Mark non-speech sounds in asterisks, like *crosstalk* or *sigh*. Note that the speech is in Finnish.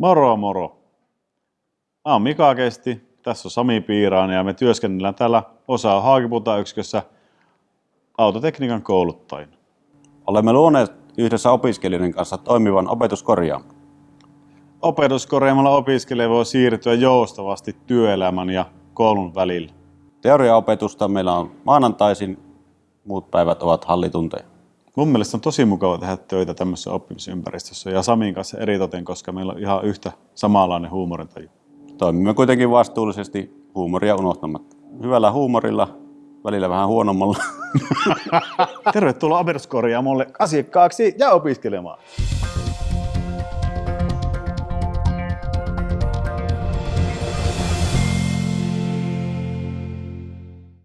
Moro moro. Mä oon Mika Kesti, tässä on Sami Piirainen ja me työskennellään täällä osaa Haakiputa-yksikössä autotekniikan kouluttajina. Olemme luoneet yhdessä opiskelijoiden kanssa toimivan opetuskorjaamon. Opetuskorjaamalla opiskelija voi siirtyä joustavasti työelämän ja koulun välillä. Teoriaopetusta meillä on maanantaisin, muut päivät ovat hallitunteja. Mun mielestä on tosi mukava tehdä töitä tämmöisessä oppimisympäristössä ja Samin kanssa eritoten, koska meillä on ihan yhtä samanlainen huumorintaju. Toimimme kuitenkin vastuullisesti huumoria unohtamatta. Hyvällä huumorilla, välillä vähän huonommalla. *laughs* Tervetuloa opetuskorjaamolle asiakkaaksi ja opiskelemaan.